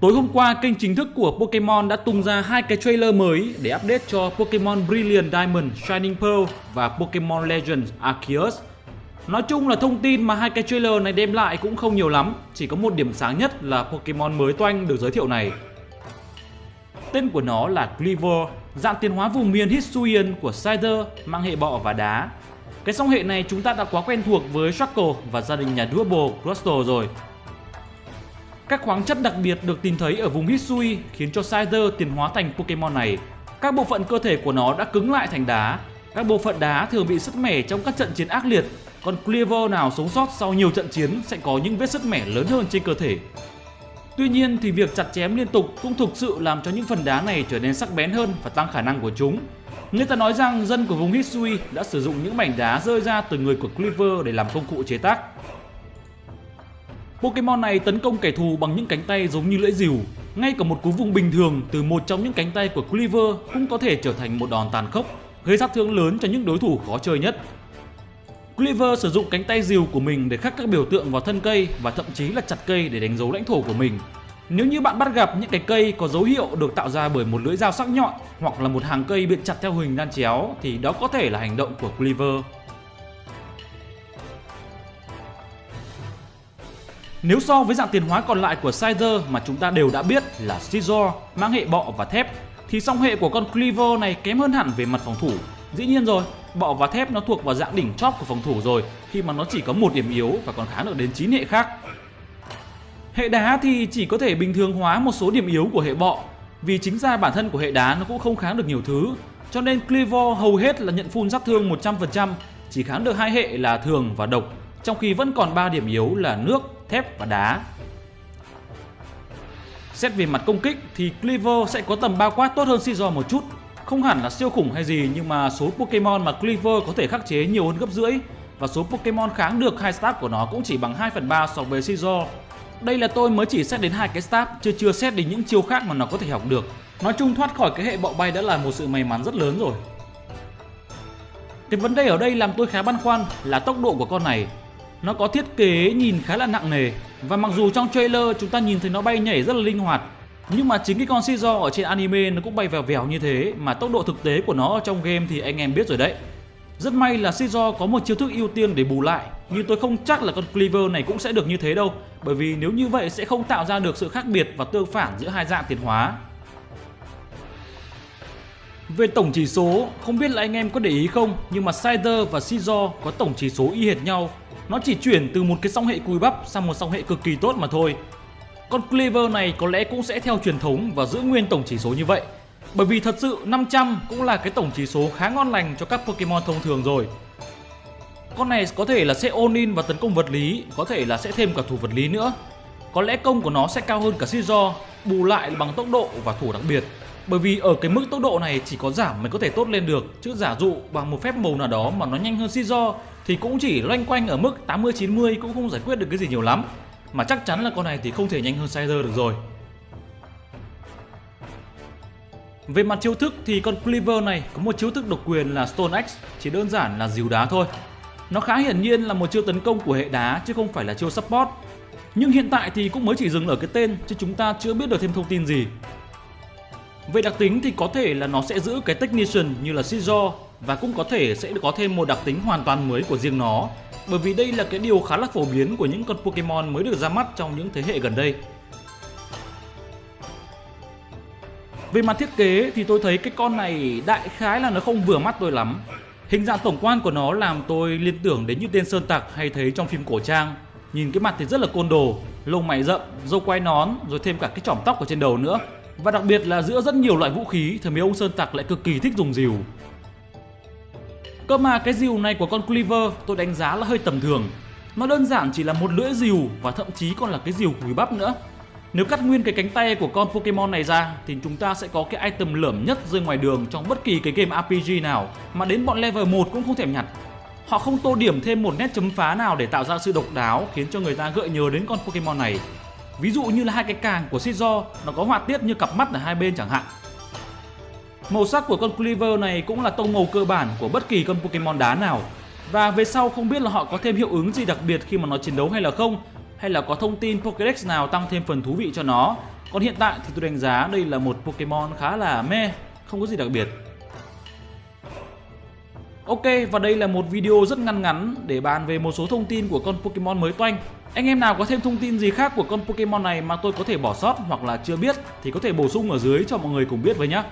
Tối hôm qua, kênh chính thức của Pokemon đã tung ra hai cái trailer mới để update cho Pokemon Brilliant Diamond Shining Pearl và Pokemon Legends Arceus. Nói chung là thông tin mà hai cái trailer này đem lại cũng không nhiều lắm, chỉ có một điểm sáng nhất là Pokemon mới toanh được giới thiệu này. Tên của nó là Cleaver, dạng tiến hóa vùng miền Hisuian của Scyther mang hệ bọ và đá. Cái song hệ này chúng ta đã quá quen thuộc với Shuckle và gia đình nhà Double Crustle rồi. Các khoáng chất đặc biệt được tìm thấy ở vùng Hisui khiến cho Scyther tiến hóa thành Pokemon này. Các bộ phận cơ thể của nó đã cứng lại thành đá. Các bộ phận đá thường bị sứt mẻ trong các trận chiến ác liệt, còn Cleaver nào sống sót sau nhiều trận chiến sẽ có những vết sứt mẻ lớn hơn trên cơ thể. Tuy nhiên thì việc chặt chém liên tục cũng thực sự làm cho những phần đá này trở nên sắc bén hơn và tăng khả năng của chúng. Người ta nói rằng dân của vùng Hisui đã sử dụng những mảnh đá rơi ra từ người của Cleaver để làm công cụ chế tác. Pokemon này tấn công kẻ thù bằng những cánh tay giống như lưỡi rìu. Ngay cả một cú vùng bình thường từ một trong những cánh tay của Cleaver cũng có thể trở thành một đòn tàn khốc, gây sát thương lớn cho những đối thủ khó chơi nhất. Cleaver sử dụng cánh tay rìu của mình để khắc các biểu tượng vào thân cây và thậm chí là chặt cây để đánh dấu lãnh thổ của mình. Nếu như bạn bắt gặp những cái cây có dấu hiệu được tạo ra bởi một lưỡi dao sắc nhọn hoặc là một hàng cây bị chặt theo hình đan chéo thì đó có thể là hành động của Cleaver. Nếu so với dạng tiền hóa còn lại của Scyther mà chúng ta đều đã biết là Scizor mang hệ bọ và thép thì song hệ của con Cleaver này kém hơn hẳn về mặt phòng thủ. Dĩ nhiên rồi, bọ và thép nó thuộc vào dạng đỉnh chóp của phòng thủ rồi khi mà nó chỉ có một điểm yếu và còn kháng được đến 9 hệ khác. Hệ đá thì chỉ có thể bình thường hóa một số điểm yếu của hệ bọ vì chính ra bản thân của hệ đá nó cũng không kháng được nhiều thứ cho nên Cleaver hầu hết là nhận full sát thương 100% chỉ kháng được hai hệ là thường và độc trong khi vẫn còn 3 điểm yếu là nước, thép và đá. Xét về mặt công kích thì Cleaver sẽ có tầm bao quát tốt hơn Scizor một chút. Không hẳn là siêu khủng hay gì nhưng mà số Pokemon mà Cleaver có thể khắc chế nhiều hơn gấp rưỡi và số Pokemon kháng được hai stat của nó cũng chỉ bằng 2 phần 3 so với Scizor. Đây là tôi mới chỉ xét đến hai cái stat, chưa chưa xét đến những chiêu khác mà nó có thể học được. Nói chung thoát khỏi cái hệ bọ bay đã là một sự may mắn rất lớn rồi. Cái vấn đề ở đây làm tôi khá băn khoăn là tốc độ của con này nó có thiết kế nhìn khá là nặng nề. Và mặc dù trong trailer chúng ta nhìn thấy nó bay nhảy rất là linh hoạt Nhưng mà chính cái con Scizor ở trên anime nó cũng bay vèo vèo như thế Mà tốc độ thực tế của nó ở trong game thì anh em biết rồi đấy. Rất may là Scizor có một chiêu thức ưu tiên để bù lại Nhưng tôi không chắc là con Cleaver này cũng sẽ được như thế đâu Bởi vì nếu như vậy sẽ không tạo ra được sự khác biệt và tương phản giữa hai dạng tiến hóa. Về tổng chỉ số, không biết là anh em có để ý không, nhưng mà Cider và Scizor có tổng chỉ số y hệt nhau nó chỉ chuyển từ một cái song hệ cùi bắp sang một song hệ cực kỳ tốt mà thôi. Con Cleaver này có lẽ cũng sẽ theo truyền thống và giữ nguyên tổng chỉ số như vậy. Bởi vì thật sự 500 cũng là cái tổng chỉ số khá ngon lành cho các Pokemon thông thường rồi. Con này có thể là sẽ ôn in và tấn công vật lý, có thể là sẽ thêm cả thủ vật lý nữa. Có lẽ công của nó sẽ cao hơn cả Scizor, bù lại bằng tốc độ và thủ đặc biệt. Bởi vì ở cái mức tốc độ này chỉ có giảm mới có thể tốt lên được Chứ giả dụ bằng một phép màu nào đó mà nó nhanh hơn Scizor thì cũng chỉ loanh quanh ở mức 80-90 cũng không giải quyết được cái gì nhiều lắm. Mà chắc chắn là con này thì không thể nhanh hơn Sizer được rồi. Về mặt chiêu thức thì con Cleaver này có một chiêu thức độc quyền là Stone Axe, Chỉ đơn giản là dìu đá thôi. Nó khá hiển nhiên là một chiêu tấn công của hệ đá, chứ không phải là chiêu support. Nhưng hiện tại thì cũng mới chỉ dừng ở cái tên, chứ chúng ta chưa biết được thêm thông tin gì. Về đặc tính thì có thể là nó sẽ giữ cái Technician như là Scizor và cũng có thể sẽ có thêm một đặc tính hoàn toàn mới của riêng nó bởi vì đây là cái điều khá là phổ biến của những con Pokemon mới được ra mắt trong những thế hệ gần đây. Về mặt thiết kế thì tôi thấy cái con này đại khái là nó không vừa mắt tôi lắm. Hình dạng tổng quan của nó làm tôi liên tưởng đến như tên Sơn Tặc hay thấy trong phim cổ trang. Nhìn cái mặt thì rất là côn đồ, lông mày rậm, râu quai nón rồi thêm cả cái chỏm tóc ở trên đầu nữa. Và đặc biệt là giữa rất nhiều loại vũ khí thì mấy ông Sơn Tặc lại cực kỳ thích dùng rìu. Cơ mà cái rìu này của con Cleaver tôi đánh giá là hơi tầm thường. Nó đơn giản chỉ là một lưỡi rìu và thậm chí còn là cái rìu cùi bắp nữa. Nếu cắt nguyên cái cánh tay của con Pokemon này ra thì chúng ta sẽ có cái item lởm nhất rơi ngoài đường trong bất kỳ cái game RPG nào mà đến bọn level 1 cũng không thèm nhặt. Họ không tô điểm thêm một nét chấm phá nào để tạo ra sự độc đáo khiến cho người ta gợi nhớ đến con Pokemon này. Ví dụ như là hai cái càng của Scizor, nó có họa tiết như cặp mắt ở hai bên chẳng hạn. Màu sắc của con Cleaver này cũng là tông màu cơ bản của bất kỳ con Pokemon đá nào. Và về sau không biết là họ có thêm hiệu ứng gì đặc biệt khi mà nó chiến đấu hay là không, hay là có thông tin Pokédex nào tăng thêm phần thú vị cho nó, Còn hiện tại thì tôi đánh giá đây là một Pokemon khá là meh, không có gì đặc biệt. Ok, và đây là một video rất ngắn ngắn để bàn về một số thông tin của con Pokemon mới toanh. Anh em nào có thêm thông tin gì khác của con Pokemon này mà tôi có thể bỏ sót hoặc là chưa biết thì có thể bổ sung ở dưới cho mọi người cùng biết với nhé.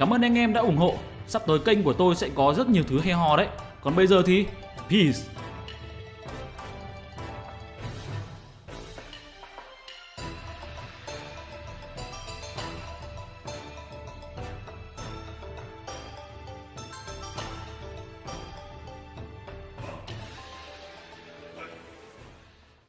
Cảm ơn anh em đã ủng hộ. Sắp tới kênh của tôi sẽ có rất nhiều thứ hay ho đấy. Còn bây giờ thì peace.